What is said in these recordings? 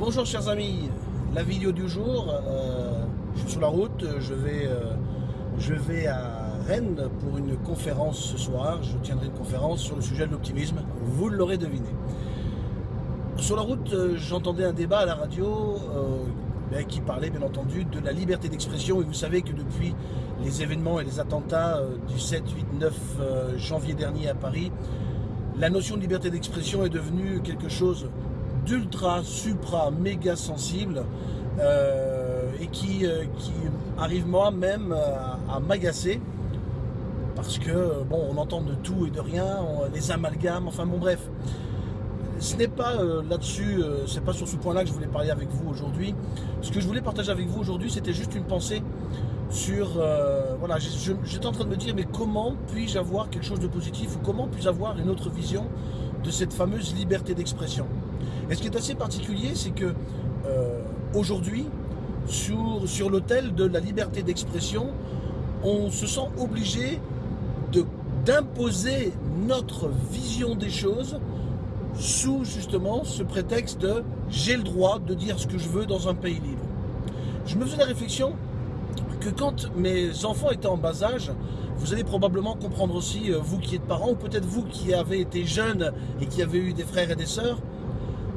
Bonjour chers amis, la vidéo du jour, euh, je suis sur la route, je vais, euh, je vais à Rennes pour une conférence ce soir, je tiendrai une conférence sur le sujet de l'optimisme, vous l'aurez deviné. Sur la route, euh, j'entendais un débat à la radio ben, qui parlait bien entendu de la liberté d'expression. Et vous savez que depuis les événements et les attentats du 7, 8, 9 janvier dernier à Paris, la notion de liberté d'expression est devenue quelque chose d'ultra, supra, méga sensible euh, et qui, euh, arrive moi-même à, m'agacer parce que, bon, on entend de tout et de rien, les amalgames, enfin bon bref. Ce n'est pas euh, là-dessus, c'est pas sur ce point-là que je voulais parler avec vous aujourd'hui. Ce que je voulais partager avec vous aujourd'hui, c'était juste une pensée sur, voilà, j'étais en train de me dire, mais comment puis-je avoir quelque chose de positif ou comment puis-je avoir une autre vision de cette fameuse liberté d'expression et ce qui est assez particulier, c'est que euh, aujourd'hui, sur, sur l'autel de la liberté d'expression, on se sent obligé d'imposer notre vision des choses sous justement ce prétexte de j'ai le droit de dire ce que je veux dans un pays libre. Je me faisais la réflexion que quand mes enfants étaient en bas âge, vous allez probablement comprendre aussi, euh, vous qui êtes parents, ou peut-être vous qui avez été jeunes et qui avez eu des frères et des sœurs,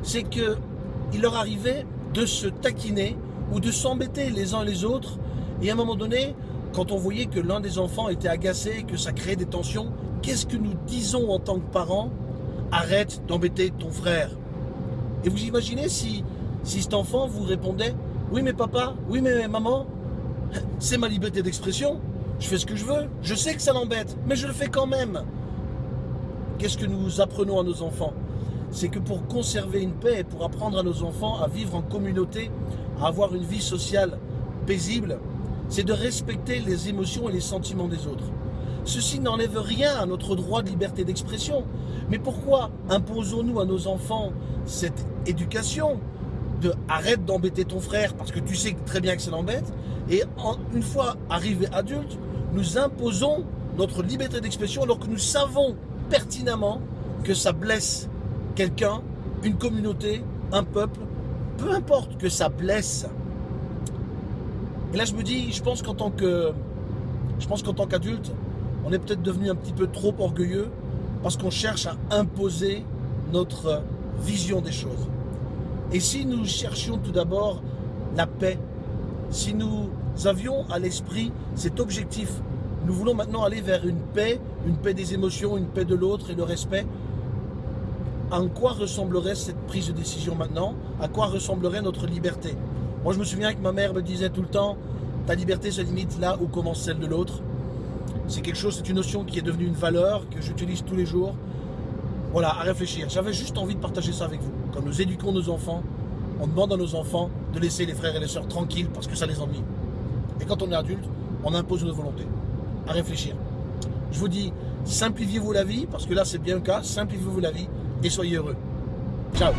c'est qu'il leur arrivait de se taquiner ou de s'embêter les uns les autres. Et à un moment donné, quand on voyait que l'un des enfants était agacé, que ça créait des tensions, qu'est-ce que nous disons en tant que parents? Arrête d'embêter ton frère. Et vous imaginez si, si cet enfant vous répondait Oui mais papa, oui mais maman, c'est ma liberté d'expression, je fais ce que je veux, je sais que ça l'embête, mais je le fais quand même. Qu'est-ce que nous apprenons à nos enfants? C'est que pour conserver une paix et pour apprendre à nos enfants à vivre en communauté, à avoir une vie sociale paisible, c'est de respecter les émotions et les sentiments des autres. Ceci n'enlève rien à notre droit de liberté d'expression. Mais pourquoi imposons-nous à nos enfants cette éducation? Arrête d'embêter ton frère parce que tu sais très bien que ça l'embête et une fois arrivé adulte, nous imposons notre liberté d'expression alors que nous savons pertinemment que ça blesse quelqu'un, une communauté, un peuple, peu importe que ça blesse. Et là, je me dis, je pense qu'en tant que, je pense qu'en tant qu'adulte, on est peut-être devenu un petit peu trop orgueilleux parce qu'on cherche à imposer notre vision des choses. Et si nous cherchions tout d'abord la paix, si nous avions à l'esprit cet objectif, nous voulons maintenant aller vers une paix, une paix des émotions, une paix de l'autre et le respect, en quoi ressemblerait cette prise de décision maintenant? À quoi ressemblerait notre liberté? Moi, je me souviens que ma mère me disait tout le temps, ta liberté se limite là où commence celle de l'autre. C'est quelque chose, c'est une notion qui est devenue une valeur, que j'utilise tous les jours. Voilà, à réfléchir. J'avais juste envie de partager ça avec vous. Quand nous éduquons nos enfants, on demande à nos enfants de laisser les frères et les sœurs tranquilles parce que ça les ennuie. Et quand on est adulte, on impose notre volonté. À réfléchir. Je vous dis, simplifiez-vous la vie, parce que là c'est bien le cas, simplifiez-vous la vie et soyez heureux. Ciao